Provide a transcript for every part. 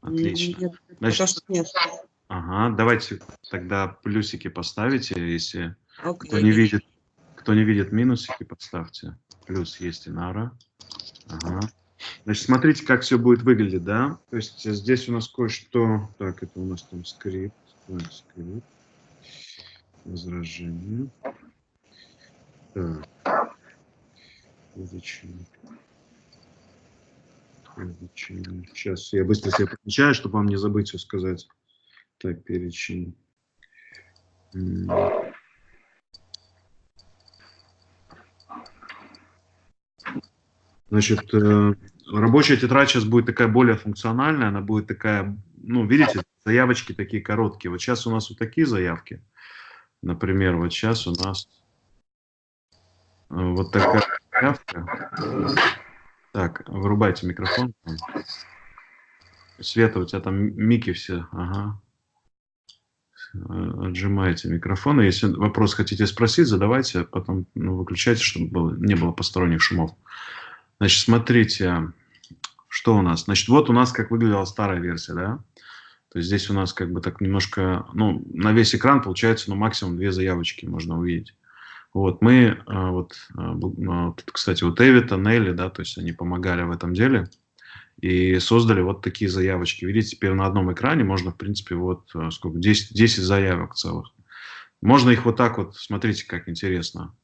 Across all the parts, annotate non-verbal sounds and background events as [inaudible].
Отлично. Нет, Значит, нет. ага, давайте тогда плюсики поставите, если кто Окей. не видит, кто не видит минусики, подставьте. Плюс есть Инара. Ага. Значит, смотрите, как все будет выглядеть, да? То есть здесь у нас кое-что... Так, это у нас там скрипт. Так, скрипт. Возражение. Так. Изучение. Изучение. Сейчас я быстро себе помечаю, чтобы вам не забыть все сказать. Так, перечень. Значит, э, рабочая тетрадь сейчас будет такая более функциональная, она будет такая, ну, видите, заявочки такие короткие. Вот сейчас у нас вот такие заявки. Например, вот сейчас у нас э, вот такая заявка. Так, вырубайте микрофон. Света, у тебя там мики все, ага. Э, Отжимаете микрофон. Если вопрос хотите спросить, задавайте, а потом ну, выключайте, чтобы было- не было посторонних шумов. Значит, смотрите, что у нас. Значит, вот у нас как выглядела старая версия, да? То есть здесь у нас как бы так немножко, ну, на весь экран получается, ну, максимум две заявочки можно увидеть. Вот, мы, а, вот, а, бл- а, тут, кстати, вот Эвита, Нелли, да, то есть они помогали в этом деле и создали вот такие заявочки. Видите, теперь на одном экране можно, в принципе, вот а, сколько, 10, 10 заявок целых. Можно их вот так вот, смотрите, как интересно.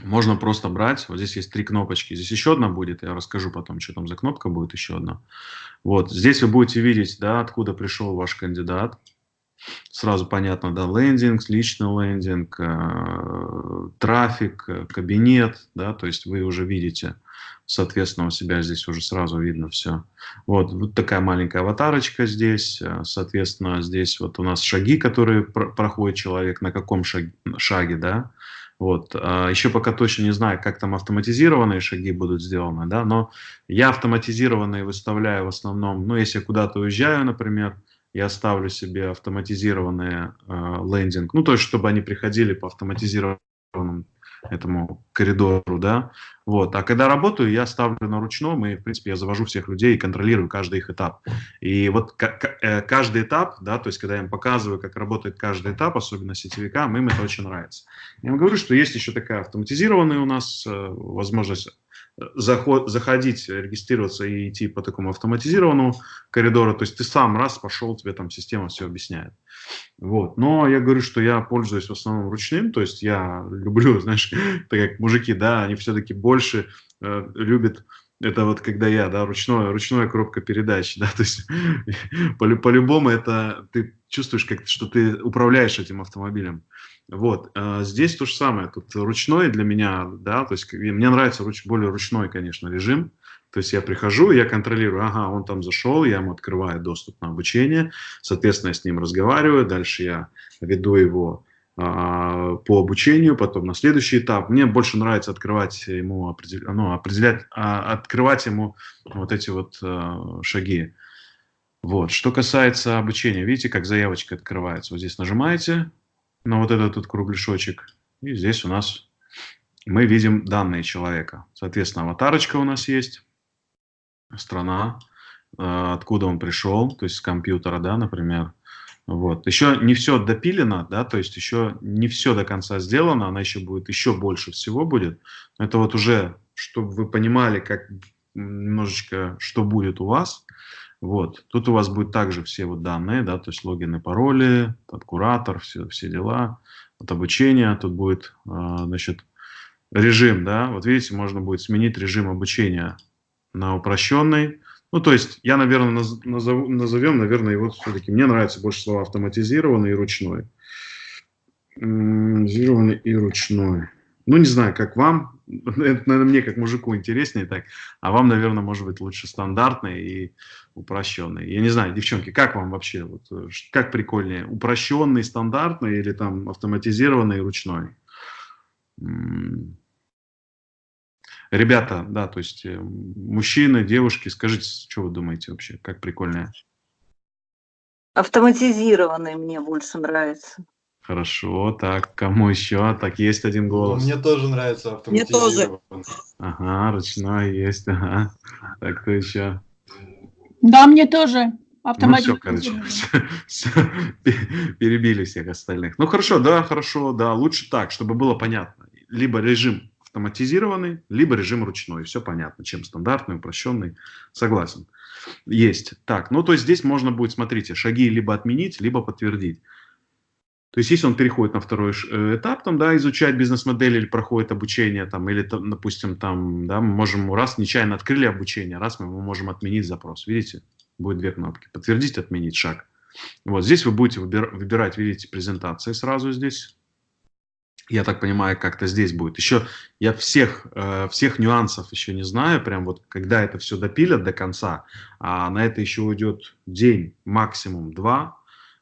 Можно просто брать, вот здесь есть три кнопочки, здесь еще одна будет, я расскажу потом, что там за кнопка будет еще одна. Вот, здесь вы будете видеть, да, откуда пришел ваш кандидат. Сразу понятно, да, лендинг, личный лендинг, э, трафик, э, кабинет, да, то есть вы уже видите, соответственно, у себя здесь уже сразу видно все. Вот, вот такая маленькая аватарочка здесь, э, соответственно, здесь вот у нас шаги, которые про- проходит человек, на каком шаг- шаге, да, вот. а, Еще пока точно не знаю, как там автоматизированные шаги будут сделаны, да, но я автоматизированные выставляю в основном, ну, если куда-то уезжаю, например, я ставлю себе автоматизированный э, лендинг, ну, то есть, чтобы они приходили по автоматизированному этому коридору, да, вот, а когда работаю, я ставлю на ручном, и, в принципе, я завожу всех людей и контролирую каждый их этап. И вот э, каждый этап, да, то есть, когда я им показываю, как работает каждый этап, особенно сетевикам, им это очень нравится. Я вам говорю, что есть еще такая автоматизированная у нас э, возможность заход, заходить, регистрироваться и идти по такому автоматизированному коридору. То есть ты сам раз пошел, тебе там система все объясняет. Вот. Но я говорю, что я пользуюсь в основном ручным, то есть я люблю, [laughs] знаешь, так как мужики, да, они все-таки больше э, любят это вот когда я, да, ручное, ручная коробка передач, [laughs] да, то есть [laughs] по- по-любому это ты чувствуешь, как, что ты управляешь этим автомобилем. Вот, э, здесь то же самое, тут ручной для меня, да, то есть мне нравится руч, более ручной, конечно, режим, то есть я прихожу, я контролирую, ага, он там зашел, я ему открываю доступ на обучение, соответственно, я с ним разговариваю, дальше я веду его а, по обучению, потом на следующий этап. Мне больше нравится открывать ему, ну, определять, а, открывать ему вот эти вот а, шаги. Вот. Что касается обучения, видите, как заявочка открывается. Вот здесь нажимаете на вот этот тут кругляшочек, и здесь у нас мы видим данные человека. Соответственно, аватарочка у нас есть, страна, э, откуда он пришел, то есть с компьютера, да, например. Вот. Еще не все допилено, да, то есть еще не все до конца сделано, она еще будет, еще больше всего будет. Это вот уже, чтобы вы понимали, как немножечко, что будет у вас. Вот. Тут у вас будет также все вот данные, да, то есть логины, пароли, тут куратор, все, все дела, вот обучение, тут будет, э, значит, режим, да, вот видите, можно будет сменить режим обучения на упрощенный. Ну, то есть я, наверное, наз- назову- назовем, наверное, его все-таки, мне нравится больше слова автоматизированный и ручной. Автоматизированный и ручной. Ну, не знаю, как вам. [laughs] Это, наверное, мне как мужику интереснее так. А вам, наверное, может быть лучше стандартный и упрощенный. Я не знаю, девчонки, как вам вообще? Вот, э, как прикольнее? Упрощенный, стандартный или там автоматизированный ручной? Ребята, да, то есть э, мужчины, девушки, скажите, что вы думаете вообще, как прикольнее? Автоматизированный мне больше нравится. Хорошо, так, кому еще? Так, есть один голос. Мне тоже нравится Мне тоже. автоматизированный. Ага, ручной есть, ага. Так, кто еще? Да, мне тоже. Ну все, короче, [laughs] все, все, перебили всех остальных. Ну хорошо, да, хорошо, да, лучше так, чтобы было понятно. Либо режим автоматизированный, либо режим ручной. Все понятно, чем стандартный, упрощенный. Согласен. Есть. Так, ну то есть здесь можно будет, смотрите, шаги либо отменить, либо подтвердить. То есть, если он переходит на второй э, этап, там, да, изучать бизнес-модель или проходит обучение, там, или, там, допустим, там, да, мы можем, раз нечаянно открыли обучение, раз мы можем отменить запрос. Видите? Будет две кнопки. Подтвердить, отменить шаг. Вот здесь вы будете выбирать, видите, презентации сразу здесь. Я так понимаю, как-то здесь будет. Еще я всех, э, всех нюансов еще не знаю, прям вот когда это все допилят до конца, а на это еще уйдет день, максимум два,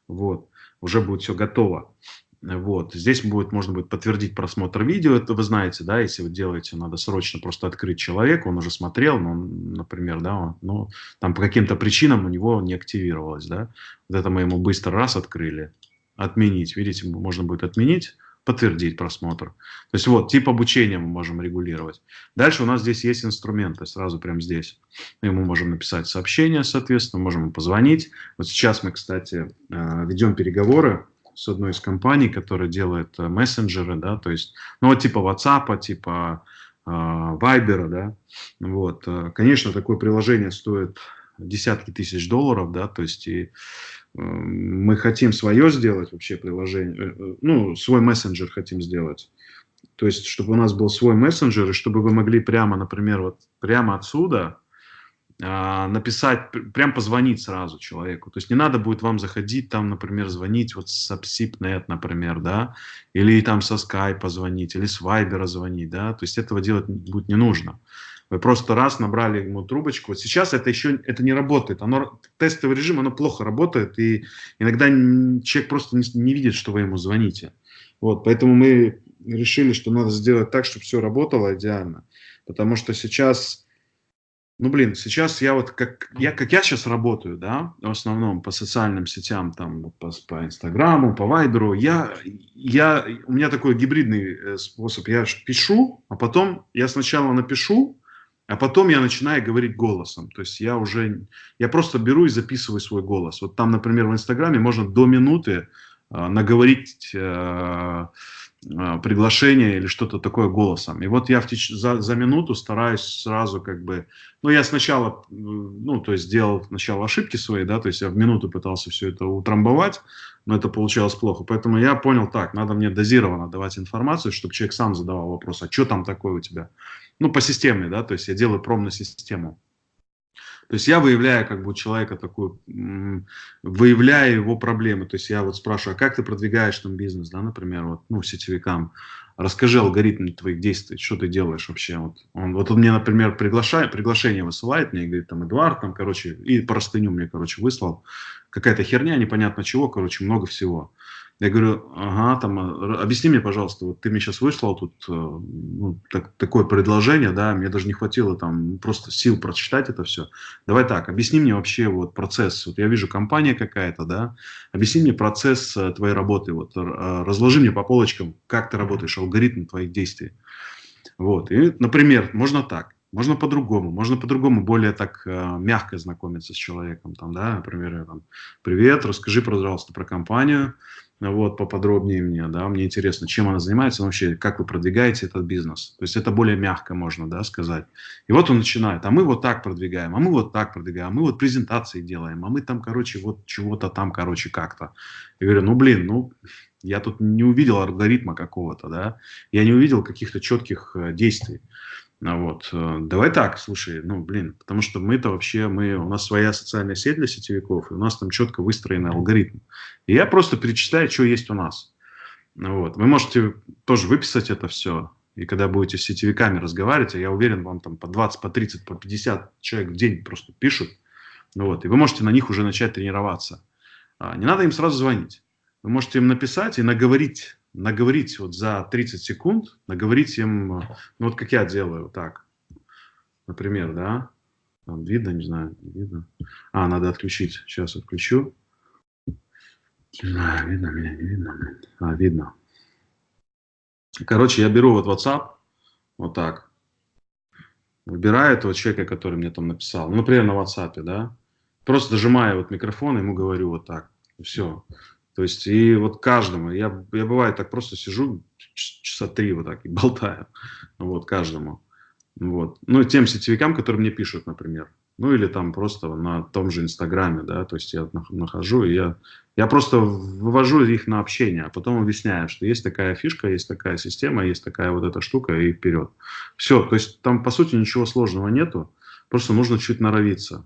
вот, уже будет все готово. Вот. Здесь будет, можно будет подтвердить просмотр видео, это вы знаете, да, если вы делаете, надо срочно просто открыть человека, он уже смотрел, но, например, да, но там по каким-то причинам у него не активировалось, да, вот это мы ему быстро раз открыли, отменить, видите, можно будет отменить, подтвердить просмотр. То есть вот, тип обучения мы можем регулировать. Дальше у нас здесь есть инструменты, сразу прямо здесь. Мы ему можем написать сообщение, соответственно, можем позвонить. Вот сейчас мы, кстати, э, ведем переговоры с одной из компаний, которая делает э, мессенджеры, да, то есть, ну вот типа WhatsApp, типа э, Viber, да, вот, э, конечно, такое приложение стоит десятки тысяч долларов, да, то есть и мы хотим свое сделать вообще приложение, ну, свой мессенджер хотим сделать. То есть, чтобы у нас был свой мессенджер, и чтобы вы могли прямо, например, вот прямо отсюда а, написать, прям позвонить сразу человеку. То есть не надо будет вам заходить там, например, звонить вот с AppSipNet, например, да, или там со Skype позвонить, или с Viber звонить, да, то есть этого делать будет не нужно. Вы просто раз набрали ему трубочку. Вот сейчас это еще это не работает. Оно, тестовый режим, оно плохо работает, и иногда человек просто не, не видит, что вы ему звоните. Вот, поэтому мы решили, что надо сделать так, чтобы все работало идеально. Потому что сейчас ну, блин, сейчас я вот, как я, как я сейчас работаю, да, в основном по социальным сетям, там, по, по Инстаграму, по Вайберу, я, я, у меня такой гибридный э, способ, я пишу, а потом я сначала напишу, а потом я начинаю говорить голосом. То есть я уже, я просто беру и записываю свой голос. Вот там, например, в Инстаграме можно до минуты э, наговорить э, а, приглашение или что-то такое голосом. И вот я в теч... за, за минуту стараюсь сразу как бы... Ну, я сначала, ну, то есть сделал сначала ошибки свои, да, то есть я в минуту пытался все это утрамбовать, но это получалось плохо. Поэтому я понял так, надо мне дозированно давать информацию, чтобы человек сам задавал вопрос, а что там такое у тебя? Ну, по системе, да, то есть я делаю пром на систему. То есть я выявляю как бы у человека такую, выявляю его проблемы. То есть я вот спрашиваю, а как ты продвигаешь там бизнес, да, например, вот, ну, сетевикам. Расскажи алгоритм твоих действий, что ты делаешь вообще. Вот он, вот он мне, например, приглашает, приглашение высылает, мне говорит, там, Эдуард, там, короче, и простыню мне, короче, выслал. Какая-то херня, непонятно чего, короче, много всего. Я говорю, ага, там, а, объясни мне, пожалуйста, вот ты мне сейчас выслал тут э, ну, так, такое предложение, да, мне даже не хватило там просто сил прочитать это все. Давай так, объясни мне вообще вот процесс, вот я вижу компания какая-то, да, объясни мне процесс э, твоей работы, вот э, разложи мне по полочкам, как ты работаешь, алгоритм твоих действий. Вот, и, например, можно так, можно по-другому, можно по-другому, более так э, мягко знакомиться с человеком, там, да, например, там, привет, расскажи, пожалуйста, про компанию, вот, поподробнее мне, да, мне интересно, чем она занимается вообще, как вы продвигаете этот бизнес. То есть это более мягко можно, да, сказать. И вот он начинает, а мы вот так продвигаем, а мы вот так продвигаем, а мы вот презентации делаем, а мы там, короче, вот чего-то там, короче, как-то. Я говорю, ну, блин, ну, я тут не увидел алгоритма какого-то, да, я не увидел каких-то четких э, действий. Ну вот. Э, давай так, слушай, ну, блин, потому что мы-то вообще, мы, у нас своя социальная сеть для сетевиков, и у нас там четко выстроенный алгоритм. И я просто перечисляю, что есть у нас. Вот. Вы можете тоже выписать это все, и когда будете с сетевиками разговаривать, я уверен, вам там по 20, по 30, по 50 человек в день просто пишут, ну вот, и вы можете на них уже начать тренироваться. А, не надо им сразу звонить. Вы можете им написать и наговорить наговорить вот за 30 секунд, наговорить им, ну вот как я делаю, так, например, да, там видно, не знаю, не видно. А, надо отключить, сейчас отключу. Знаю, видно меня, не видно. А, видно. Короче, я беру вот WhatsApp, вот так, выбираю этого человека, который мне там написал, ну, например, на WhatsApp, да, Просто зажимая вот микрофон, ему говорю вот так. Все. То есть, и вот каждому, я, я бывает так просто сижу часа три вот так и болтаю, вот, каждому. Вот. Ну, тем сетевикам, которые мне пишут, например. Ну, или там просто на том же Инстаграме, да, то есть я нахожу, и я, я просто вывожу их на общение, а потом объясняю, что есть такая фишка, есть такая система, есть такая вот эта штука, и вперед. Все, то есть там, по сути, ничего сложного нету, просто нужно чуть норовиться.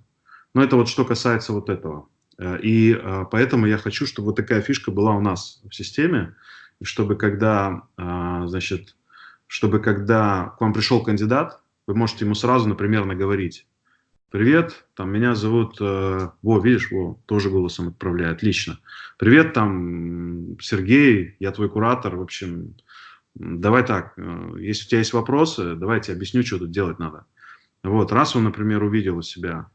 Но это вот что касается вот этого. Э, и э, поэтому я хочу, чтобы вот такая фишка была у нас в системе, чтобы когда, э, значит, чтобы когда к вам пришел кандидат, вы можете ему сразу, например, наговорить. Привет, там меня зовут, во, видишь, во, тоже голосом отправляю, отлично. Привет, там, Сергей, я твой куратор, в общем, давай так, если у тебя есть вопросы, давайте объясню, что тут делать надо. Вот, раз он, например, увидел у себя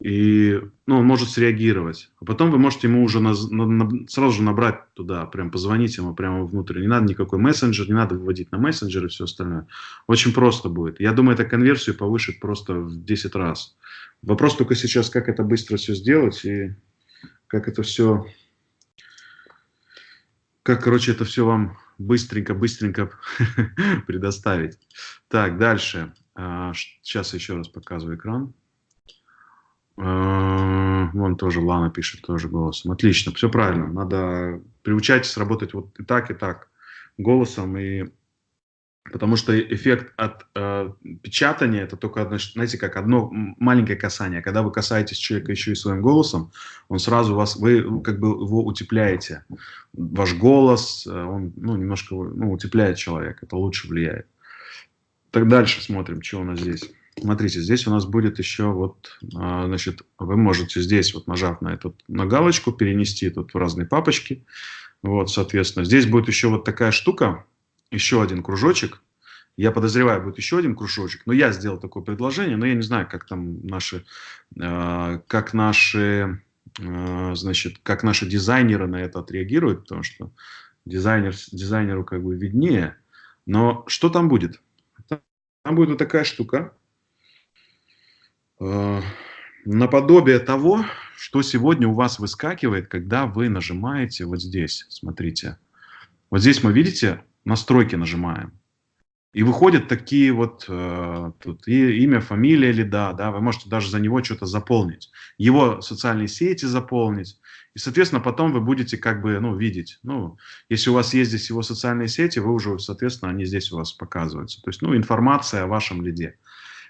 и ну, он может среагировать. А потом вы можете ему уже на, на, на, сразу же набрать туда, прям позвонить ему прямо внутрь. Не надо никакой мессенджер, не надо выводить на мессенджер и все остальное. Очень просто будет. Я думаю, это конверсию повышит просто в 10 раз. Вопрос только сейчас, как это быстро все сделать и как это все, как, короче, это все вам быстренько-быстренько [laughs] предоставить. Так, дальше. Сейчас а, еще раз показываю экран. А, вон тоже Лана пишет тоже голосом. Отлично, все правильно. Надо приучайтесь работать вот и так, и так голосом. И... Потому что эффект от э, печатания это только, одно, знаете, как одно маленькое касание. Когда вы касаетесь человека еще и своим голосом, он сразу вас, вы как бы его утепляете. Ваш голос, э, он ну, немножко ну, утепляет человека, это лучше влияет. Так дальше смотрим, что у нас здесь. Смотрите, здесь у нас будет еще вот, а, значит, вы можете здесь вот нажав на эту на галочку перенести тут в разные папочки. Вот, соответственно, здесь будет еще вот такая штука, еще один кружочек. Я подозреваю, будет еще один кружочек. Но я сделал такое предложение, но я не знаю, как там наши, а, как наши, а, значит, как наши дизайнеры на это отреагируют, потому что дизайнер, дизайнеру как бы виднее. Но что там будет? Там будет вот такая штука. Э, наподобие того, что сегодня у вас выскакивает, когда вы нажимаете вот здесь, смотрите. Вот здесь мы, видите, настройки нажимаем. И выходят такие вот, э, тут и, имя, фамилия лида, да, вы можете даже за него что-то заполнить. Его социальные сети заполнить. И, соответственно, потом вы будете как бы, ну, видеть. Ну, если у вас есть здесь его социальные сети, вы уже, соответственно, они здесь у вас показываются. То есть, ну, информация о вашем лиде.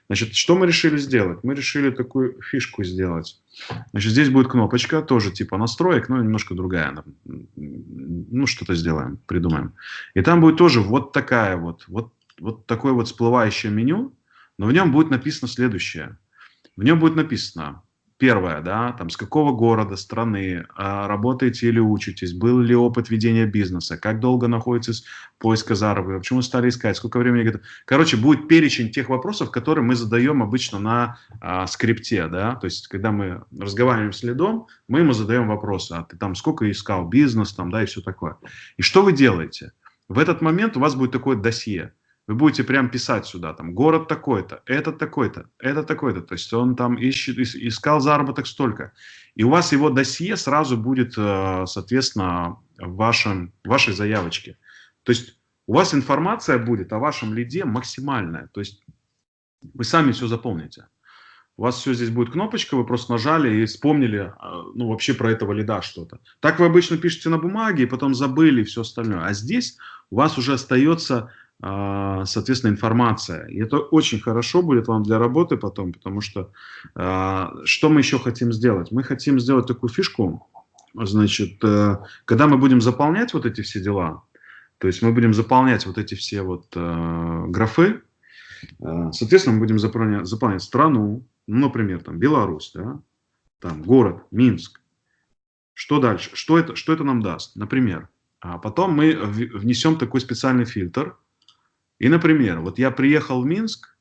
Значит, что мы решили сделать? Мы решили такую фишку сделать. Значит, здесь будет кнопочка, тоже типа настроек, но немножко другая. Ну, что-то сделаем, придумаем. И там будет тоже вот такая вот, вот, вот такое вот всплывающее меню, но в нем будет написано следующее. В нем будет написано Первое, да, там с какого города, страны а, работаете или учитесь, был ли опыт ведения бизнеса, как долго находитесь поиска заработка, почему стали искать, сколько времени. Короче, будет перечень тех вопросов, которые мы задаем обычно на а, скрипте, да, то есть когда мы разговариваем с лидом, мы ему задаем вопросы, а ты там сколько искал бизнес, там, да, и все такое. И что вы делаете? В этот момент у вас будет такое досье. Вы будете прям писать сюда, там, город такой-то, этот такой-то, это такой-то. То есть он там ищет, искал заработок столько. И у вас его досье сразу будет, э, соответственно, в вашем, вашей заявочке. То есть у вас информация будет о вашем лиде максимальная. То есть вы сами все заполните. У вас все здесь будет кнопочка, вы просто нажали и вспомнили, э, ну, вообще про этого лида что-то. Так вы обычно пишете на бумаге, и потом забыли все остальное. А здесь у вас уже остается соответственно, информация. И это очень хорошо будет вам для работы потом, потому что а, что мы еще хотим сделать? Мы хотим сделать такую фишку, значит, э, когда мы будем заполнять вот эти все дела, то есть мы будем заполнять вот эти все вот э, графы, э, соответственно, мы будем заполнять, заполнять страну, ну, например, там Беларусь, да, там город Минск. Что дальше? Что это, что это нам даст? Например, а потом мы внесем такой специальный фильтр – и, например, вот я приехал в Минск,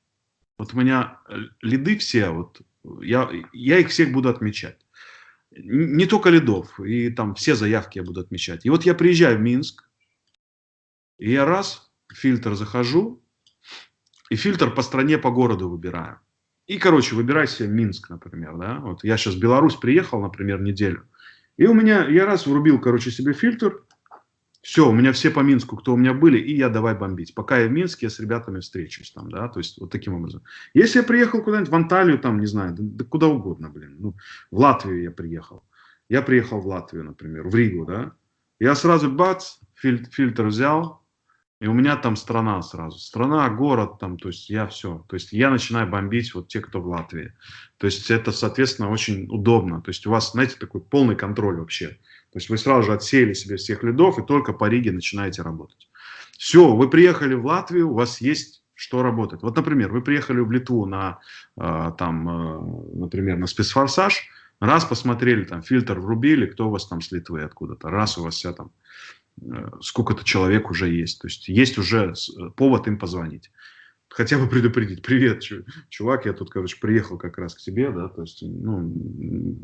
вот у меня э, лиды все, вот я, я их всех буду отмечать. Не только лидов, и там все заявки я буду отмечать. И вот я приезжаю в Минск, и я раз, фильтр захожу, и фильтр по стране, по городу выбираю. И, короче, выбирай себе Минск, например, да. Вот я сейчас в Беларусь приехал, например, неделю. И у меня, я раз врубил, короче, себе фильтр. Все, у меня все по Минску, кто у меня были, и я давай бомбить. Пока я в Минске, я с ребятами встречусь там, да, то есть вот таким образом. Если я приехал куда-нибудь в Анталию, там, не знаю, да, да куда угодно, блин, ну, в Латвию я приехал. Я приехал в Латвию, например, в Ригу, да. Я сразу, бац, фильтр, фильтр взял, и у меня там страна сразу. Страна, город там, то есть я все. То есть я начинаю бомбить вот те, кто в Латвии. То есть это, соответственно, очень удобно. То есть у вас, знаете, такой полный контроль вообще. То есть вы сразу же отсеяли себе всех лидов и только по Риге начинаете работать. Все, вы приехали в Латвию, у вас есть что работать. Вот, например, вы приехали в Литву на, э, там, э, например, на спецфорсаж, раз посмотрели, там, фильтр врубили, кто у вас там с Литвы откуда-то, раз у вас вся там Э, сколько-то человек уже есть. То есть есть уже э, повод им позвонить. Хотя бы предупредить. Привет, чувак, я тут, короче, приехал как раз к тебе, да, то есть, ну,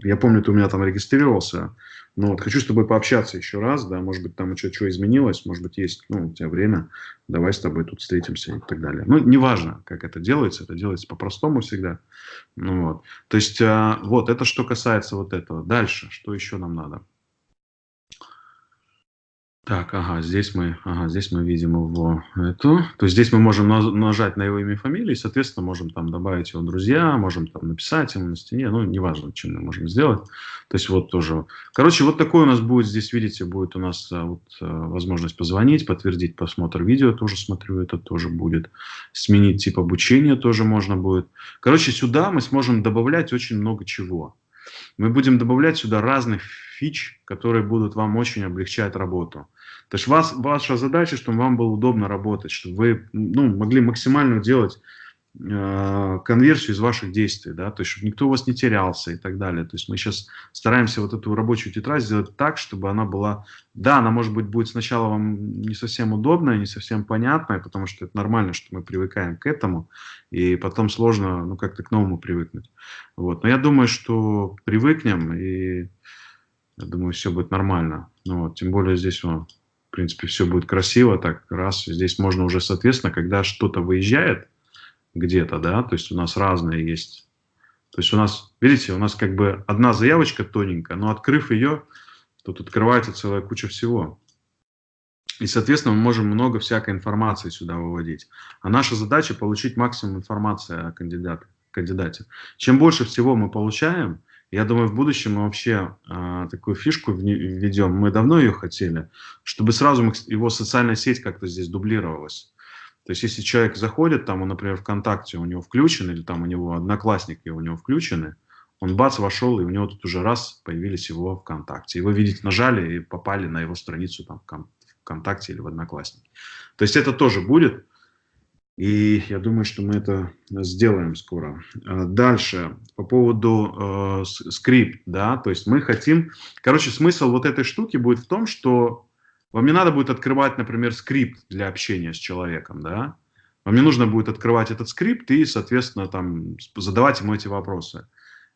я помню, ты у меня там регистрировался, но вот хочу с тобой пообщаться еще раз, да, может быть, там что-то изменилось, может быть, есть, ну, у тебя время, давай с тобой тут встретимся и так далее. Ну, неважно, как это делается, это делается по-простому всегда, ну, вот. То есть, а, вот, это что касается вот этого. Дальше, что еще нам надо? Так, ага, здесь мы, ага, здесь мы видим его эту. То есть здесь мы можем нажать на его имя и фамилию, и, соответственно, можем там добавить его друзья, можем там написать ему на стене, ну, неважно, чем мы можем сделать. То есть вот тоже. Короче, вот такой у нас будет, здесь, видите, будет у нас а, вот, а, возможность позвонить, подтвердить просмотр видео, тоже смотрю, это тоже будет. Сменить тип обучения тоже можно будет. Короче, сюда мы сможем добавлять очень много чего. Мы будем добавлять сюда разных фич, которые будут вам очень облегчать работу. То есть вас, ваша задача, чтобы вам было удобно работать, чтобы вы ну, могли максимально делать э, конверсию из ваших действий, да, то есть чтобы никто у вас не терялся и так далее. То есть мы сейчас стараемся вот эту рабочую тетрадь сделать так, чтобы она была, да, она может быть будет сначала вам не совсем удобная, не совсем понятная, потому что это нормально, что мы привыкаем к этому, и потом сложно, ну, как-то к новому привыкнуть. Вот. Но я думаю, что привыкнем, и я думаю, все будет нормально. Ну, вот. Тем более здесь, вот, в принципе, все будет красиво, так раз. Здесь можно уже, соответственно, когда что-то выезжает где-то, да, то есть у нас разные есть. То есть у нас, видите, у нас как бы одна заявочка тоненькая, но открыв ее, тут открывается целая куча всего. И, соответственно, мы можем много всякой информации сюда выводить. А наша задача получить максимум информации о кандидате. Чем больше всего мы получаем, я думаю, в будущем мы вообще э, такую фишку введем. Мы давно ее хотели, чтобы сразу его социальная сеть как-то здесь дублировалась. То есть, если человек заходит, там, он, например, ВКонтакте у него включен, или там у него одноклассники у него включены, он бац, вошел, и у него тут уже раз появились его ВКонтакте. И вы видите, нажали и попали на его страницу там, ВКонтакте или в Одноклассники. То есть, это тоже будет. И я думаю, что мы это сделаем скоро. А, дальше, по поводу э, скрипт, да, то есть мы хотим, короче, смысл вот этой штуки будет в том, что вам не надо будет открывать, например, скрипт для общения с человеком, да, вам не нужно будет открывать этот скрипт и, соответственно, там задавать ему эти вопросы.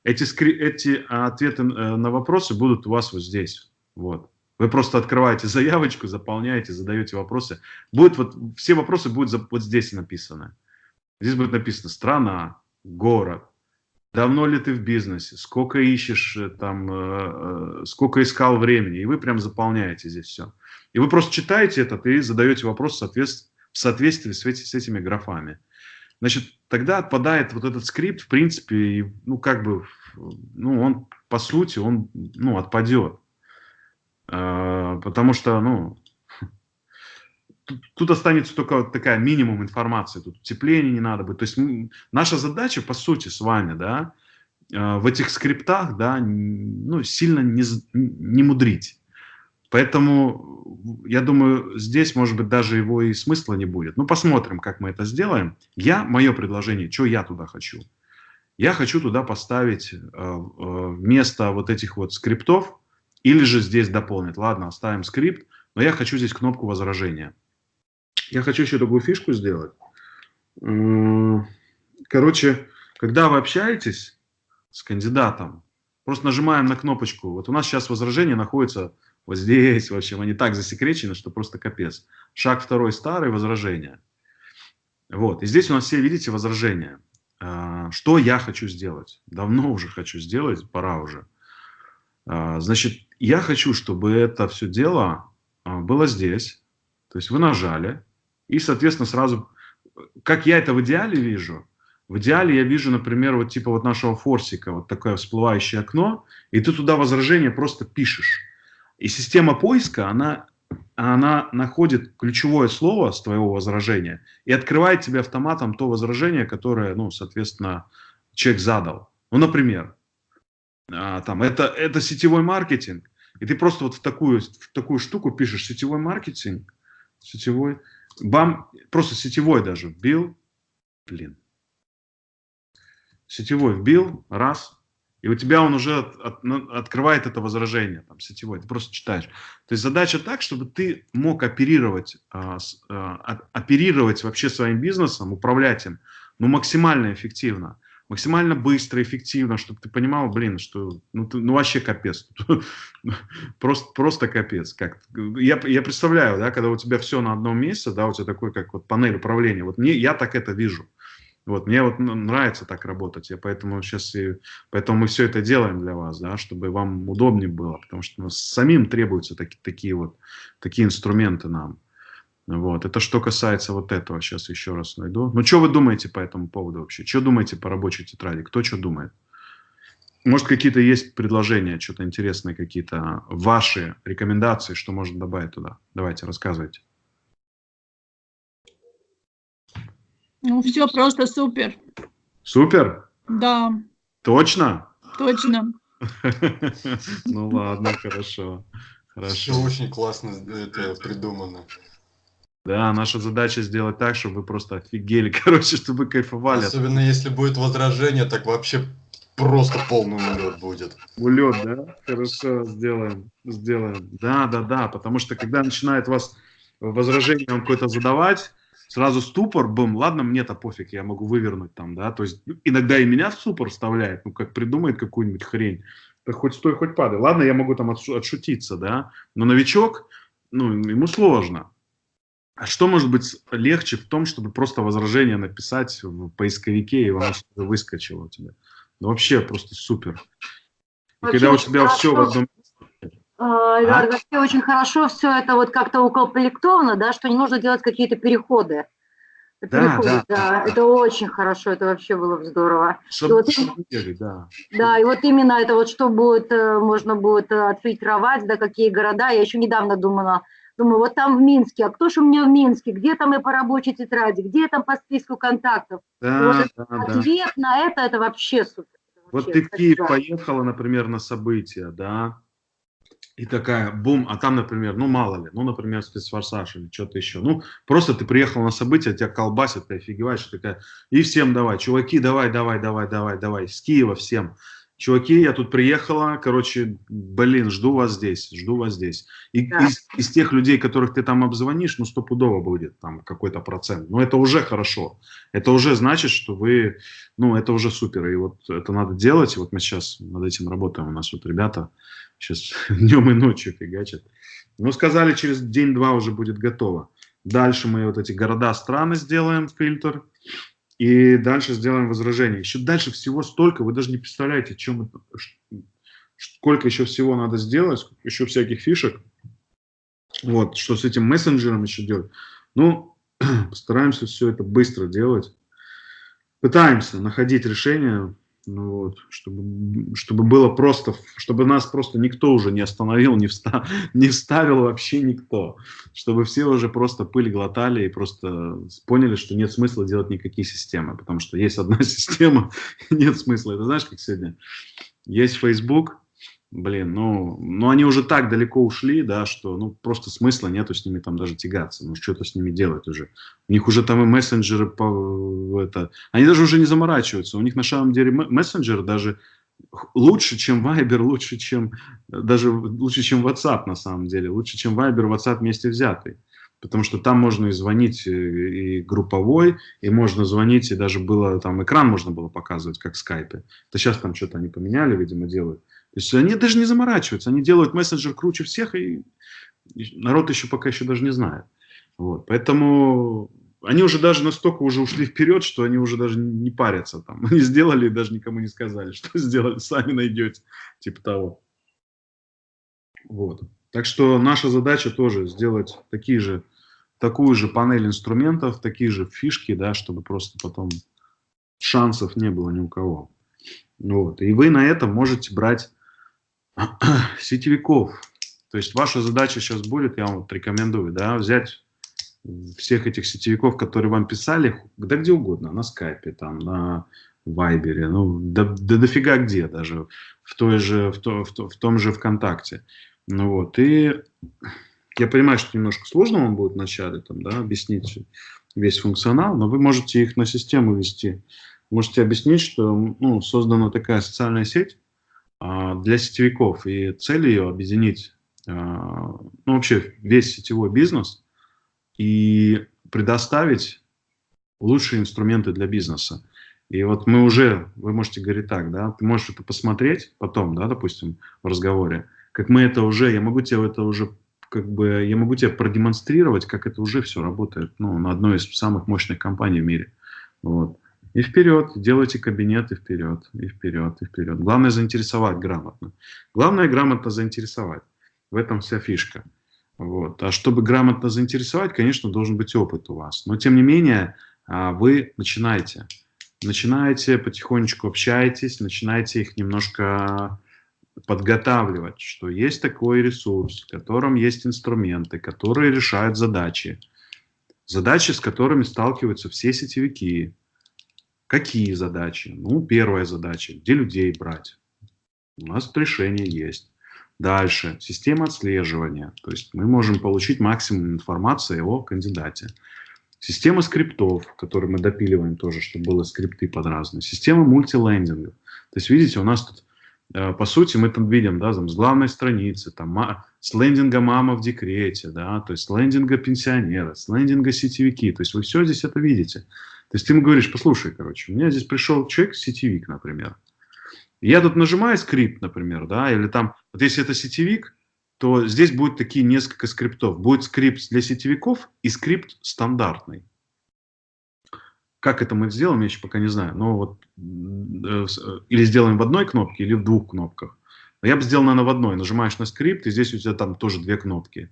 Эти, скри... эти ответы э, на вопросы будут у вас вот здесь, вот. Вы просто открываете заявочку, заполняете, задаете вопросы. Будет вот, все вопросы будут вот здесь написаны. Здесь будет написано страна, город, давно ли ты в бизнесе, сколько ищешь, э, там, э, э, сколько искал времени. И вы прям заполняете здесь все. И вы просто читаете этот и задаете вопрос в соответствии, в соответствии с, эти, с этими графами. Значит, тогда отпадает вот этот скрипт, в принципе, ну, как бы, ну, он, по сути, он, ну, отпадет. А, потому что, ну, тут, останется только такая минимум информации, тут утепления не надо быть. То есть наша задача, по сути, с вами, да, а, в этих скриптах, да, ну, сильно не, не мудрить. Поэтому, я думаю, здесь, может быть, даже его и смысла не будет. Ну, посмотрим, как мы это сделаем. Я, мое предложение, что я туда хочу? Я хочу туда поставить э, вместо вот этих вот скриптов, или же здесь дополнить. Ладно, оставим скрипт, но я хочу здесь кнопку возражения. Я хочу еще такую фишку сделать. Короче, когда вы общаетесь с кандидатом, просто нажимаем на кнопочку. Вот у нас сейчас возражение находится вот здесь, в общем, они так засекречены, что просто капец. Шаг второй старый, возражение. Вот, и здесь у нас все, видите, возражения. а, что я хочу сделать. Давно уже хочу сделать, пора уже. А, значит, я хочу, чтобы это все дело а, было здесь. То есть вы нажали, и, соответственно, сразу, как я это в идеале вижу, в идеале я вижу, например, вот типа вот нашего форсика, вот такое всплывающее окно, и ты туда возражение просто пишешь. И система поиска, она, она находит ключевое слово с твоего возражения и открывает тебе автоматом то возражение, которое, ну, соответственно, человек задал. Ну, например, а, там, это, это сетевой маркетинг, и ты просто вот в такую, в такую штуку пишешь сетевой маркетинг, сетевой, бам, просто сетевой даже вбил, блин, сетевой вбил, раз, и у тебя он уже от, от, открывает это возражение, там, сетевой, ты просто читаешь. То есть задача так, чтобы ты мог оперировать, а, а, оперировать вообще своим бизнесом, управлять им, ну, максимально эффективно максимально быстро, эффективно, чтобы ты понимал, блин, что ну, ты, ну вообще капец. [laughs] просто, просто капец. Как, я, я представляю, да, когда у тебя все на одном месте, да, у тебя такой, как вот панель управления. Вот мне, я так это вижу. Вот, мне вот нравится так работать, я поэтому сейчас и, поэтому мы все это делаем для вас, да, чтобы вам удобнее было, потому что ну, самим требуются таки, такие вот, такие инструменты нам. Вот. Это что касается вот этого. Сейчас еще раз найду. Ну, что вы думаете по этому поводу вообще? Что думаете по рабочей тетради? Кто что думает? Может, какие-то есть предложения, что-то интересное, какие-то ваши рекомендации, что можно добавить туда? Давайте, рассказывайте. Ну, все просто супер. Супер? Да. Точно? Точно. [laughs] Ну ладно, хорошо. Хорошо. Все очень классно это придумано. Да, наша задача сделать так, чтобы вы просто офигели, [laughs] короче, чтобы вы кайфовали. Особенно если будет возражение, так вообще просто полный улет будет. Улет, да? Хорошо, сделаем, сделаем. Да, да, да, потому что когда начинает вас возражение вам какое-то задавать, сразу ступор, бум, ладно, мне-то пофиг, я могу вывернуть там, да, то есть иногда и меня в ступор вставляет, ну, как придумает какую-нибудь хрень, так хоть стой, хоть падай. Ладно, я могу там отшутиться, да, но новичок, ну, ему сложно. А что может быть легче в том, чтобы просто возражение написать в поисковике, и оно выскочило у тебя? Ну, вообще просто супер. И когда у тебя хорошо. все в одном... А? Вообще очень хорошо все это вот как-то укомплектовано, да, что не нужно делать какие-то переходы. Переходы, да, да, да, это очень хорошо, это вообще было бы здорово. Чтобы, вот, да. да, и вот именно это вот, что будет, э, можно будет э, отфильтровать, да, какие города. Я еще недавно думала, Думаю, вот там в Минске, а кто же у меня в Минске? Где там и по рабочей тетради? Где там по списку контактов? Да, вот да, ответ да. на это, это вообще супер. вот ты в Киев поехала, например, на события, да, и такая, бум, а там, например, ну мало ли, ну, например, спецфорсаж или что-то еще. Ну, просто ты приехал на событие, тебя колбасит, ты офигеваешь, такая, и всем давай, чуваки, давай, давай, давай, давай, давай, с Киева всем чуваки, я тут приехала, короче, блин, жду вас здесь, жду вас здесь. И да. из, из тех людей, которых ты там обзвонишь, ну, стопудово будет там какой-то процент. Но это уже хорошо. Это уже значит, что вы, ну, это уже супер. И вот это надо делать. И вот мы сейчас над этим работаем. У нас вот ребята сейчас [laughs] днем и ночью фигачат. Ну, сказали, через день-два уже будет готово. Дальше мы вот эти города, страны сделаем, фильтр. И дальше сделаем возражение. Еще дальше всего столько, вы даже не представляете, чем это, сколько еще всего надо сделать, еще всяких фишек. Вот, что с этим мессенджером еще делать. Ну, [clears throat] постараемся все это быстро делать. Пытаемся находить решение ну вот, чтобы, чтобы было просто, чтобы нас просто никто уже не остановил, не, встав, [laughs] не вставил вообще никто. Чтобы все уже просто пыль глотали и просто поняли, что нет смысла делать никакие системы. Потому что есть одна [laughs] система, нет смысла. Это знаешь, как сегодня? Есть Facebook, блин, ну, ну они уже так далеко ушли, да, что ну просто смысла нету с ними там даже тягаться, ну что-то с ними делать уже. У них уже там и мессенджеры, по, это, они даже уже не заморачиваются, у них на самом деле мессенджер даже лучше, чем Viber, лучше, чем даже лучше, чем WhatsApp на самом деле, лучше, чем Viber, WhatsApp вместе взятый. Потому что там можно и звонить и групповой, и можно звонить, и даже было там экран можно было показывать, как в скайпе. Это сейчас там что-то они поменяли, видимо, делают. То есть они даже не заморачиваются, они делают мессенджер круче всех, и народ еще пока еще даже не знает. Вот. Поэтому они уже даже настолько уже ушли вперед, что они уже даже не парятся там. Они сделали и даже никому не сказали, что [laughs] сделали, сами найдете, типа того. Вот. Так что наша задача тоже сделать такие же, такую же панель инструментов, такие же фишки, да, чтобы просто потом шансов не было ни у кого. Вот. И вы на этом можете брать [clears throat] сетевиков. То есть ваша задача сейчас будет, я вам вот рекомендую, да, взять всех этих сетевиков, которые вам писали, да где угодно, на скайпе, там, на вайбере, ну, да, да дофига где даже, в, той же, в, то, в, то, в том же ВКонтакте. Ну вот, и я понимаю, что немножко сложно вам будет вначале там, да, объяснить весь функционал, но вы можете их на систему вести. Можете объяснить, что ну, создана такая социальная сеть для сетевиков, и цель ее объединить а, ну, вообще весь сетевой бизнес и предоставить лучшие инструменты для бизнеса. И вот мы уже, вы можете говорить так, да, ты можешь это посмотреть потом, да, допустим, в разговоре, как мы это уже, я могу тебе это уже, как бы, я могу тебе продемонстрировать, как это уже все работает, ну, на одной из самых мощных компаний в мире. Вот. И вперед, делайте кабинет, и вперед, и вперед, и вперед. Главное заинтересовать грамотно. Главное грамотно заинтересовать. В этом вся фишка. Вот. А чтобы грамотно заинтересовать, конечно, должен быть опыт у вас. Но, тем не менее, а, вы начинаете. Начинаете, потихонечку общаетесь, начинаете их немножко подготавливать, что есть такой ресурс, в котором есть инструменты, которые решают задачи. Задачи, с которыми сталкиваются все сетевики. Какие задачи? Ну, первая задача, где людей брать? У нас решение есть. Дальше, система отслеживания. То есть мы можем получить максимум информации о кандидате. Система скриптов, которые мы допиливаем тоже, чтобы было скрипты под разные. Система мультилендингов. То есть, видите, у нас тут, э, по сути, мы там видим, да, там, с главной страницы, там, с лендинга мама в декрете, да, то есть с лендинга пенсионера, с лендинга сетевики. То есть вы все здесь это видите. То есть ты ему говоришь, послушай, короче, у меня здесь пришел человек, сетевик, например. Я тут нажимаю скрипт, например, да, или там, вот если это сетевик, то здесь будет такие несколько скриптов. Будет скрипт для сетевиков и скрипт стандартный. Как это мы сделаем, я еще пока не знаю. Но вот э, э, или сделаем в одной кнопке, или в двух кнопках. Но я бы сделал, наверное, в одной. Нажимаешь на скрипт, и здесь у тебя там тоже две кнопки.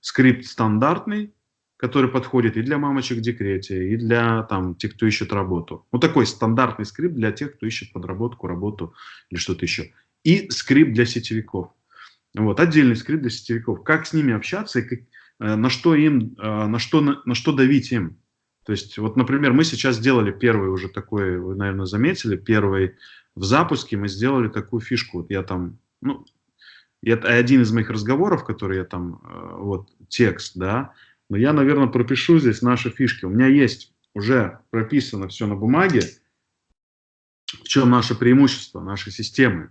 Скрипт стандартный, который подходит и для мамочек в декрете, и для там, тех, кто ищет работу. Вот такой стандартный скрипт для тех, кто ищет подработку, работу или что-то еще. И скрипт для сетевиков. Вот, отдельный скрипт для сетевиков. Как с ними общаться и как, э, на что им, э, на что, на, на что давить им. То есть, вот, например, мы сейчас сделали первый уже такой, вы, наверное, заметили, первый в запуске мы сделали такую фишку. Вот я там, ну, это один из моих разговоров, который я там, э, вот, текст, да, но я, наверное, пропишу здесь наши фишки. У меня есть уже прописано все на бумаге, в чем наше преимущество, нашей системы.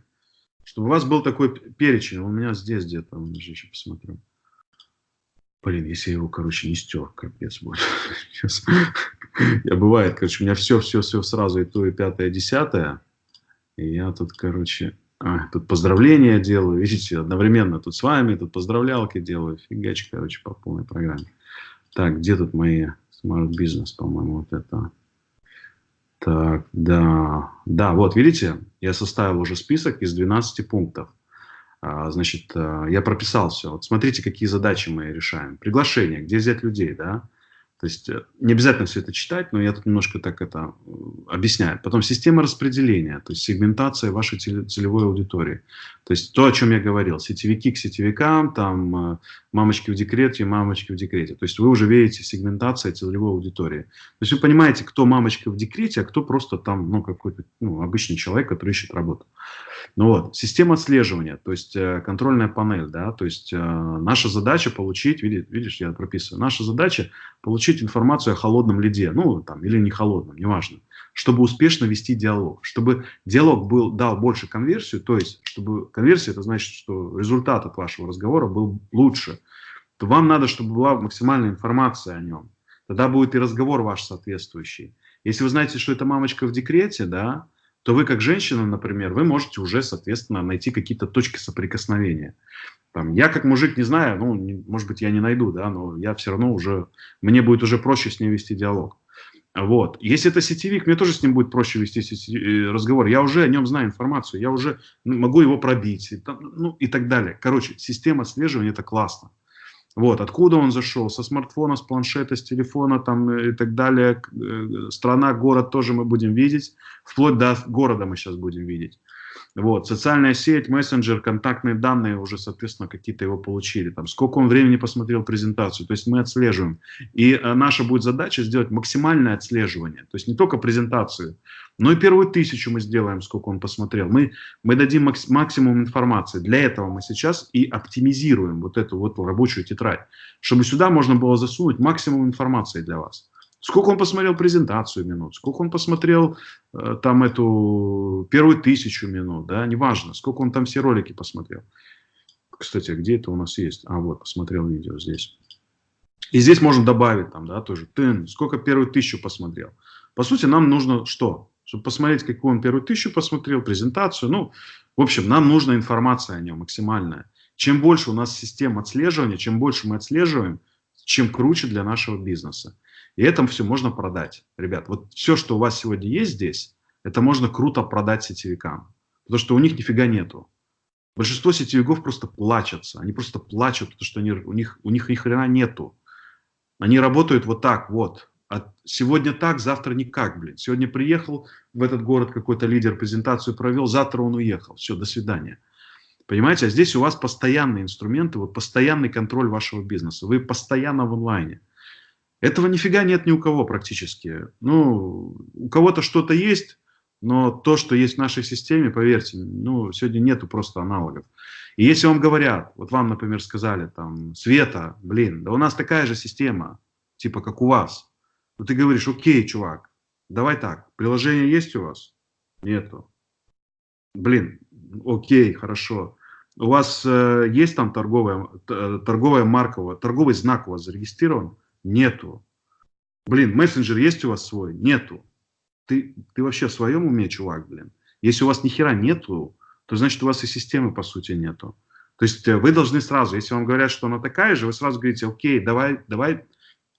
Чтобы у вас был такой перечень. У меня здесь где-то, еще посмотрю. Блин, если я его, короче, не стер, капец будет. [laughs] Я бывает, короче, у меня все, все, все сразу и то, и пятое, и десятое. И я тут, короче, а, тут поздравления делаю, видите, одновременно тут с вами, тут поздравлялки делаю, фигач, короче, по полной программе. Так, где тут мои Smart Business, по-моему, вот это. Так, да. Да, вот, видите, я составил уже список из 12 пунктов. А, значит, а, я прописал все. Вот смотрите, какие задачи мы решаем. Приглашение, где взять людей, да? То есть э, не обязательно все это читать, но я тут немножко так это э, объясняю. Потом система распределения, то есть сегментация вашей целевой аудитории. То есть то, о чем я говорил, сетевики к сетевикам, там э, мамочки в декрете, мамочки в декрете. То есть вы уже видите сегментация целевой аудитории. То есть вы понимаете, кто мамочка в декрете, а кто просто там ну, какой-то ну, обычный человек, который ищет работу. Ну вот, система отслеживания, то есть э, контрольная панель, да, то есть э, наша задача получить, видишь, видишь, я прописываю, наша задача получить информацию о холодном лиде, ну там, или не холодном, неважно, чтобы успешно вести диалог, чтобы диалог был, дал больше конверсию, то есть, чтобы конверсия, это значит, что результат от вашего разговора был лучше, то вам надо, чтобы была максимальная информация о нем, тогда будет и разговор ваш соответствующий. Если вы знаете, что это мамочка в декрете, да, то вы как женщина, например, вы можете уже, соответственно, найти какие-то точки соприкосновения. Там, я как мужик не знаю, ну, не, может быть, я не найду, да, но я все равно уже, мне будет уже проще с ней вести диалог. Вот. Если это сетевик, мне тоже с ним будет проще вести э, разговор. Я уже о нем знаю информацию, я уже могу его пробить, ну, и так далее. Короче, система отслеживания – это классно. Вот, откуда он зашел, со смартфона, с планшета, с телефона там, и так далее. Э, страна, город тоже мы будем видеть. Вплоть до города мы сейчас будем видеть. Вот, социальная сеть, мессенджер, контактные данные уже, соответственно, какие-то его получили. Там, сколько он времени посмотрел презентацию. То есть мы отслеживаем. И а, наша будет задача сделать максимальное отслеживание. То есть не только презентацию, но и первую тысячу мы сделаем, сколько он посмотрел. Мы, мы дадим максимум информации. Для этого мы сейчас и оптимизируем вот эту вот рабочую тетрадь, чтобы сюда можно было засунуть максимум информации для вас. Сколько он посмотрел презентацию минут, сколько он посмотрел э, там эту первую тысячу минут, да, неважно, сколько он там все ролики посмотрел. Кстати, а где это у нас есть? А, вот, посмотрел видео здесь. И здесь можно добавить там, да, тоже, ты сколько первую тысячу посмотрел. По сути, нам нужно что? Чтобы посмотреть, какую он первую тысячу посмотрел, презентацию. Ну, в общем, нам нужна информация о нем максимальная. Чем больше у нас систем отслеживания, чем больше мы отслеживаем, чем круче для нашего бизнеса. И это все можно продать. Ребят, вот все, что у вас сегодня есть здесь, это можно круто продать сетевикам. Потому что у них нифига нету. Большинство сетевиков просто плачутся. Они просто плачут, потому что они, у, них, у них ни хрена нету. Они работают вот так вот. А сегодня так, завтра никак, блин. Сегодня приехал в этот город какой-то лидер, презентацию провел, завтра он уехал. Все, до свидания. Понимаете, а здесь у вас постоянные инструменты, вот постоянный контроль вашего бизнеса. Вы постоянно в онлайне. Этого нифига нет ни у кого практически. Ну, у кого-то что-то есть, но то, что есть в нашей системе, поверьте, ну, сегодня нету просто аналогов. И если вам говорят, вот вам, например, сказали, там, Света, блин, да у нас такая же система, типа как у вас. Ну, ты говоришь, окей, чувак, давай так, приложение есть у вас? Нету. Блин, окей, хорошо. У вас э, есть там торговая, торговая марка, торговый знак у вас зарегистрирован? Нету. Блин, мессенджер есть у вас свой? Нету. Ты, ты вообще в своем уме, чувак, блин? Если у вас ни хера нету, то значит у вас и системы по сути нету. То есть э, вы должны сразу, если вам говорят, что она такая же, вы сразу говорите, окей, давай, давай,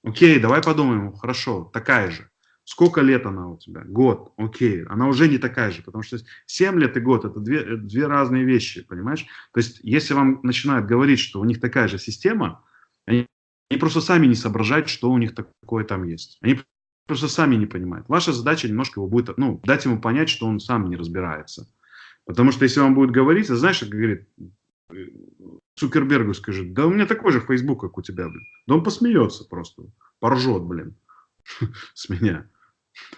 окей, давай подумаем, хорошо, такая же. Сколько лет она у тебя? Год, окей, она уже не такая же, потому что 7 лет и год это две, две разные вещи, понимаешь? То есть если вам начинают говорить, что у них такая же система, они они просто сами не соображают, что у них такое там есть. Они просто сами не понимают. Ваша задача немножко его будет, ну, дать ему понять, что он сам не разбирается. Потому что если он будет говорить, а знаешь, как говорит, Цукербергу скажет, да у меня такой же Facebook, как у тебя, блин. Да он посмеется просто, поржет, блин, [laughs] с меня.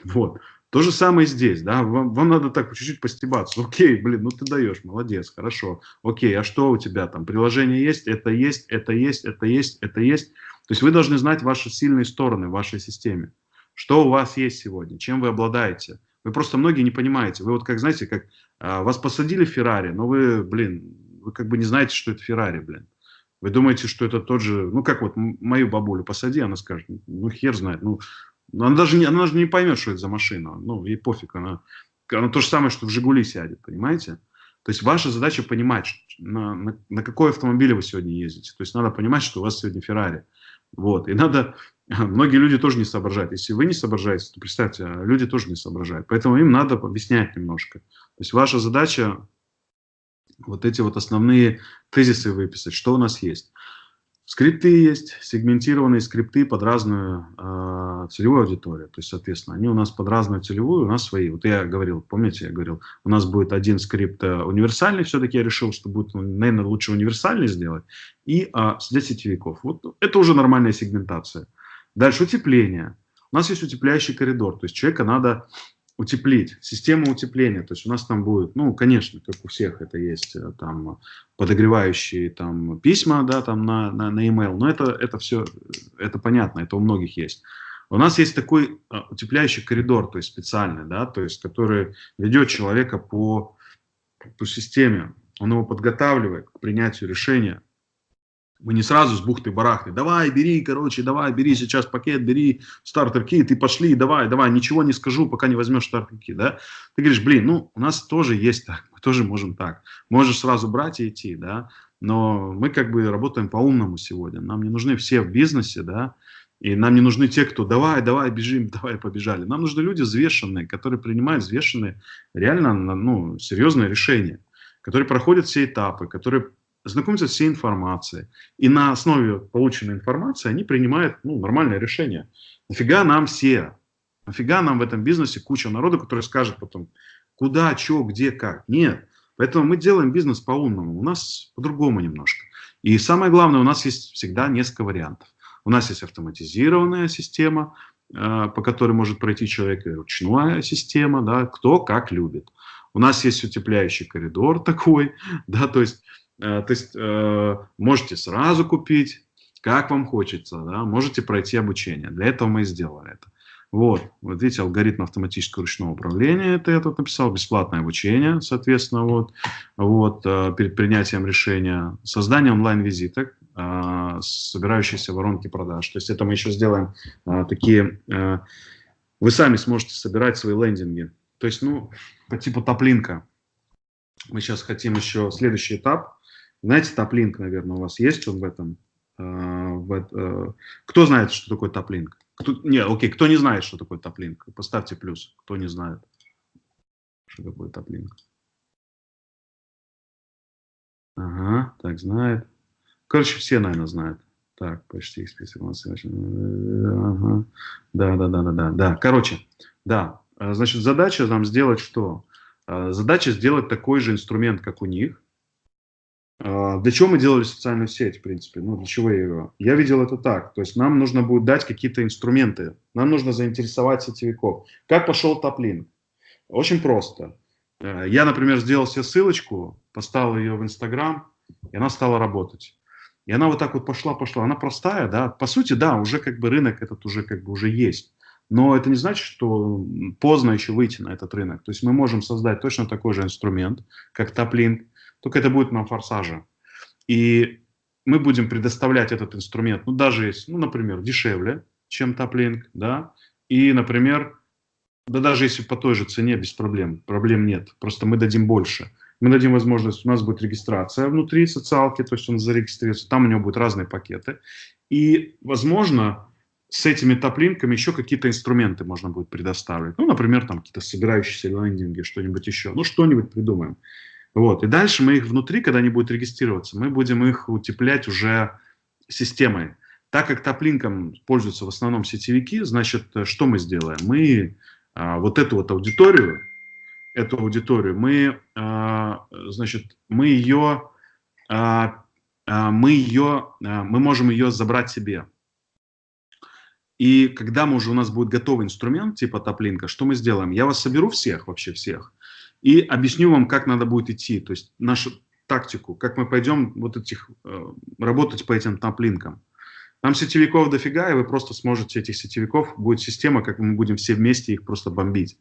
Вот. То же самое здесь, да, вам, вам надо так чуть-чуть постебаться. [laughs] Окей, блин, ну ты даешь, молодец, хорошо. Окей, а что у тебя там? Приложение есть, это есть, это есть, это есть, это есть. То есть вы должны знать ваши сильные стороны в вашей системе. Что у вас есть сегодня, чем вы обладаете. Вы просто многие не понимаете. Вы вот как, знаете, как а, вас посадили в Феррари, но вы, блин, вы как бы не знаете, что это Феррари, блин. Вы думаете, что это тот же, ну как вот мою бабулю посади, она скажет, ну хер знает, ну она даже, не, она даже не поймет, что это за машина. Ну, ей пофиг. Она, она то же самое, что в «Жигули» сядет, понимаете? То есть ваша задача понимать, на, на, на какой автомобиле вы сегодня ездите. То есть надо понимать, что у вас сегодня Феррари. Вот. И надо... Многие люди тоже не соображают. Если вы не соображаете, то представьте, а люди тоже не соображают. Поэтому им надо объяснять немножко. То есть ваша задача вот эти вот основные тезисы выписать, что у нас есть. Скрипты есть, сегментированные скрипты под разную э, целевую аудиторию. То есть, соответственно, они у нас под разную целевую, у нас свои. Вот я говорил, помните, я говорил, у нас будет один скрипт э, универсальный, все-таки я решил, что будет, ну, наверное, лучше универсальный сделать, и э, для сетевиков. Вот это уже нормальная сегментация. Дальше утепление. У нас есть утепляющий коридор, то есть человека надо утеплить, система утепления, то есть у нас там будет, ну, конечно, как у всех это есть, э, там, подогревающие там письма, да, там на, на, на email, но это, это все, это понятно, это у многих есть. У нас есть такой э, утепляющий коридор, то есть специальный, да, то есть который ведет человека по, по системе, он его подготавливает к принятию решения, Мы не сразу с бухты-барахты, давай, бери, короче, давай, бери сейчас пакет, бери стартер-кит, и пошли, давай, давай, ничего не скажу, пока не возьмешь стартер-кит, да? Ты говоришь, блин, ну, у нас тоже есть так, мы тоже можем так. Можешь сразу брать и идти, да? Но мы как бы работаем по-умному сегодня. Нам не нужны все в бизнесе, да, и нам не нужны те, кто давай, давай, бежим, [laughs] давай, побежали. Нам нужны люди взвешенные, которые принимают взвешенные, реально ну, серьезные решения, которые проходят все этапы, которые знакомятся с всей информацией. И на основе полученной информации они принимают ну, нормальное решение. Нафига нам все? Нафига нам в этом бизнесе куча народа, который скажет потом, куда, что, где, как? Нет. Поэтому мы делаем бизнес по-умному. У нас по-другому немножко. И самое главное, у нас есть всегда несколько вариантов. У нас есть автоматизированная система, э, по которой может пройти человек, и ручная система, да, кто как любит. У нас есть утепляющий коридор такой, [laughs] да, то есть то есть э, можете сразу купить, как вам хочется, да, можете пройти обучение. Для этого мы и сделали это. Вот, вот видите, алгоритм автоматического ручного управления, это я тут написал, бесплатное обучение, соответственно, вот, вот э, перед принятием решения, создание онлайн-визиток, собирающиеся воронки продаж. То есть это мы еще сделаем такие, вы сами сможете собирать свои лендинги. То есть, ну, по типу топлинка. Мы сейчас хотим еще следующий этап, знаете, топлинк, наверное, у вас есть он в этом? Э, в, э, кто знает, что такое топлинк? Кто, не, окей, кто не знает, что такое топлинк? Поставьте плюс, кто не знает, что такое топлинк. Ага, так, знает. Короче, все, наверное, знают. Так, почти список у нас. Ага. Да, да, да, да, да, да. Короче, да. Э, значит, задача нам сделать что? Задача сделать такой же инструмент, как у них, для чего мы делали социальную сеть, в принципе? Ну, для чего я ее? Я видел это так. То есть нам нужно будет дать какие-то инструменты. Нам нужно заинтересовать сетевиков. Как пошел топлин? Очень просто. Э, я, например, сделал себе ссылочку, поставил ее в Инстаграм, и она стала работать. И она вот так вот пошла, пошла. Она простая, да. По сути, да, уже как бы рынок этот уже как бы уже есть. Но это не значит, что поздно еще выйти на этот рынок. То есть мы можем создать точно такой же инструмент, как топлинг, только это будет на форсаже. И мы будем предоставлять этот инструмент, ну, даже если, ну, например, дешевле, чем топлинг, да, и, например, да даже если по той же цене, без проблем, проблем нет, просто мы дадим больше. Мы дадим возможность, у нас будет регистрация внутри социалки, то есть он зарегистрируется, там у него будут разные пакеты. И, возможно, с этими топлинками еще какие-то инструменты можно будет предоставить. Ну, например, там какие-то собирающиеся лендинги, что-нибудь еще. Ну, что-нибудь придумаем. Вот. И дальше мы их внутри, когда они будут регистрироваться, мы будем их утеплять уже системой. Так как топлинком пользуются в основном сетевики, значит, что мы сделаем? Мы а, вот эту вот аудиторию, эту аудиторию, мы, а, значит, мы ее, а, а, мы ее, а, мы можем ее забрать себе. И когда мы уже у нас будет готовый инструмент типа топлинка, что мы сделаем? Я вас соберу всех, вообще всех, и объясню вам, как надо будет идти, то есть нашу тактику, как мы пойдем вот этих, э, работать по этим топлинкам. Там сетевиков дофига, и вы просто сможете этих сетевиков, будет система, как мы будем все вместе их просто бомбить.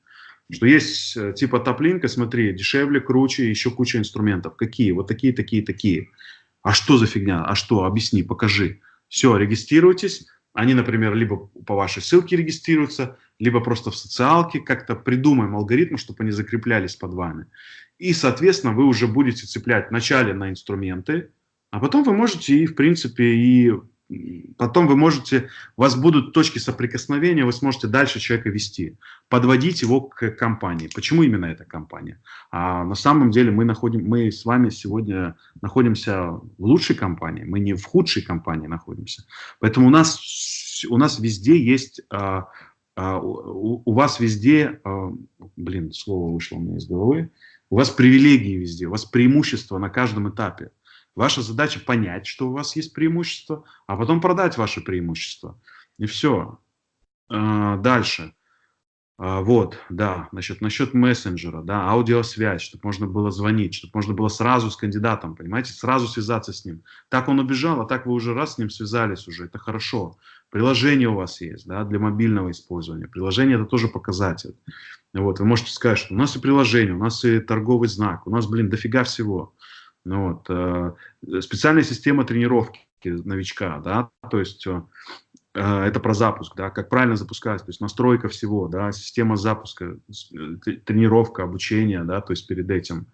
Что есть э, типа топлинка, смотри, дешевле, круче, еще куча инструментов. Какие? Вот такие, такие, такие. А что за фигня? А что? Объясни, покажи. Все, регистрируйтесь. Они, например, либо по вашей ссылке регистрируются, либо просто в социалке как-то придумаем алгоритм, чтобы они закреплялись под вами. И, соответственно, вы уже будете цеплять вначале на инструменты, а потом вы можете и, в принципе, и потом вы можете, у вас будут точки соприкосновения, вы сможете дальше человека вести, подводить его к компании. Почему именно эта компания? А на самом деле мы, находим, мы с вами сегодня находимся в лучшей компании, мы не в худшей компании находимся. Поэтому у нас, у нас везде есть а, а, у, у вас везде, а, блин, слово вышло у меня из головы, у вас привилегии везде, у вас преимущества на каждом этапе. Ваша задача понять, что у вас есть преимущество, а потом продать ваше преимущество. И все. А, дальше. Вот, да, насчет, насчет мессенджера, да, аудиосвязь, чтобы можно было звонить, чтобы можно было сразу с кандидатом, понимаете, сразу связаться с ним. Так он убежал, а так вы уже раз с ним связались уже, это хорошо. Приложение у вас есть, да, для мобильного использования. Приложение это тоже показатель. Вот, вы можете сказать, что у нас и приложение, у нас и торговый знак, у нас, блин, дофига всего. Ну, вот, э, специальная система тренировки. новичка, да, то есть э, э, это про запуск, да, как правильно запускать, то есть настройка всего, да, система запуска, тренировка, обучение, да, то есть перед этим,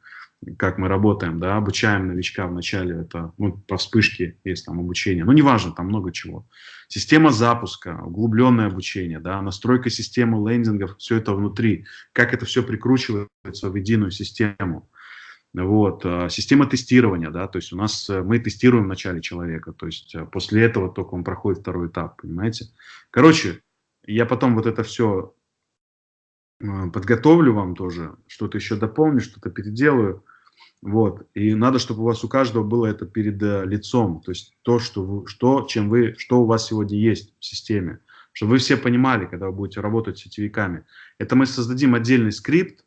как мы работаем, да, обучаем новичка вначале, это, ну, по вспышке есть там обучение, ну, неважно, там много чего. Система запуска, углубленное обучение, да, настройка системы лендингов, все это внутри, как это все прикручивается в единую систему. Вот, а, система тестирования, да, то есть у нас э, мы тестируем в начале человека, то есть э, после этого только он проходит второй этап, понимаете. Короче, я потом вот это все э, подготовлю вам тоже, что-то еще дополню, что-то переделаю, вот, и надо, чтобы у вас у каждого было это перед лицом, то есть то, что, вы, что, чем вы, что у вас сегодня есть в системе, чтобы вы все понимали, когда вы будете работать с сетевиками. Это мы создадим отдельный скрипт,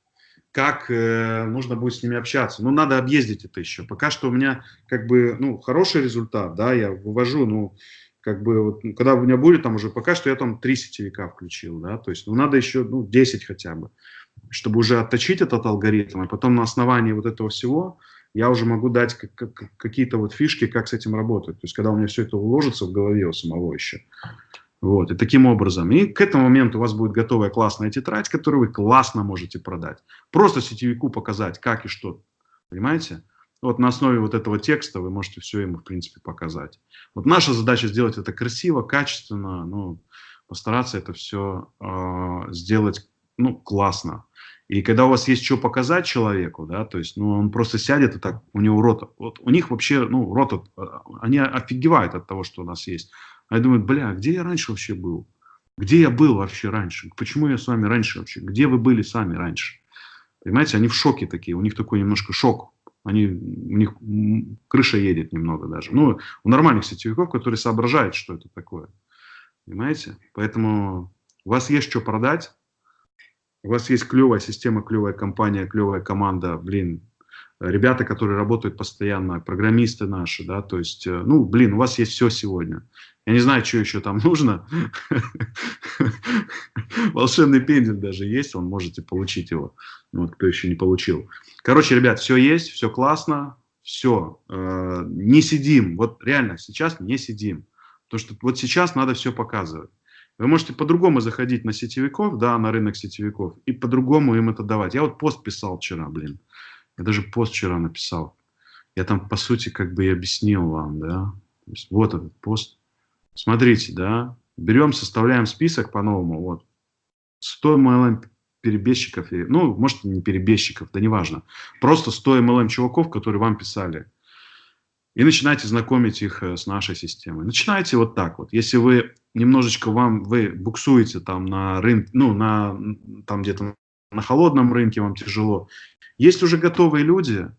как э, нужно будет с ними общаться. Ну, надо объездить это еще. Пока что у меня как бы, ну, хороший результат, да, я вывожу, ну, как бы, вот, ну, когда у меня будет там уже, пока что я там три сетевика включил, да, то есть, ну, надо еще, ну, 10 хотя бы, чтобы уже отточить этот алгоритм, и потом на основании вот этого всего я уже могу дать какие-то вот фишки, как с этим работать. То есть, когда у меня все это уложится в голове у самого еще. Вот, и таким образом. И к этому моменту у вас будет готовая классная тетрадь, которую вы классно можете продать. Просто сетевику показать, как и что. Понимаете? Вот на основе вот этого текста вы можете все ему, в принципе, показать. Вот наша задача сделать это красиво, качественно, ну, постараться это все э, сделать, ну, классно. И когда у вас есть что показать человеку, да, то есть, ну, он просто сядет и так, у него рот, вот у них вообще, ну, рот, они офигевают от того, что у нас есть. А я думаю, бля, где я раньше вообще был? Где я был вообще раньше? Почему я с вами раньше вообще? Где вы были сами раньше? Понимаете, они в шоке такие, у них такой немножко шок. Они, у них крыша едет немного даже. Ну, у нормальных сетевиков, которые соображают, что это такое. Понимаете? Поэтому у вас есть что продать, у вас есть клевая система, клевая компания, клевая команда, блин, ребята, которые работают постоянно, программисты наши, да, то есть, э, ну, блин, у вас есть все сегодня. Я не знаю, что еще там [laughs] нужно. Волшебный пендель даже есть, он можете получить его, вот, кто еще не получил. Короче, ребят, все есть, все классно, все, э, не сидим, вот реально сейчас не сидим. Потому что вот сейчас надо все показывать. Вы можете по-другому заходить на сетевиков, да, на рынок сетевиков, и по-другому им это давать. Я вот пост писал вчера, блин. Я даже пост вчера написал. Я там, по сути, как бы и объяснил вам, да. То есть, вот этот пост. Смотрите, да. Берем, составляем список по-новому. Вот. 100 MLM перебежчиков, ну, может, не перебежчиков, да неважно. Просто 100 MLM чуваков, которые вам писали. И начинаете знакомить их э, с нашей системой. Начинайте вот так вот. Если вы немножечко вам, вы буксуете там на рынке, ну, на, там где-то на холодном рынке вам тяжело, есть уже готовые люди,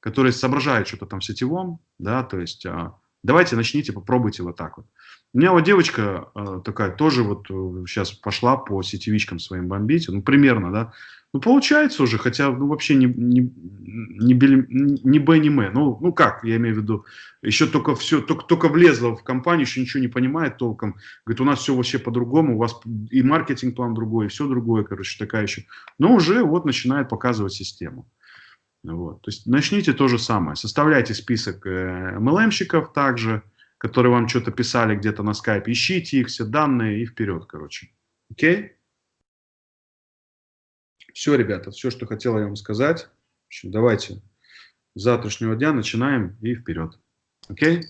которые соображают что-то там в сетевом, да, то есть а, давайте начните, попробуйте вот так вот. У меня вот девочка а, такая тоже вот сейчас э, пошла по сетевичкам своим бомбить, ну примерно, да, ну получается уже, хотя ну вообще не, не, не, не Б, не М, ну, ну как, я имею в виду, еще только все, только, только влезла в компанию, еще ничего не понимает толком, говорит, у нас все вообще по-другому, у вас и маркетинг-план другой, и все другое, короче, такая еще, но уже вот начинает показывать систему. Вот. То есть начните то же самое. Составляйте список э, MLM-щиков также, которые вам что-то писали где-то на скайпе. Ищите их, все данные и вперед, короче. Окей? Все, ребята, все, что хотел я вам сказать. общем, давайте с завтрашнего дня начинаем и вперед. Окей?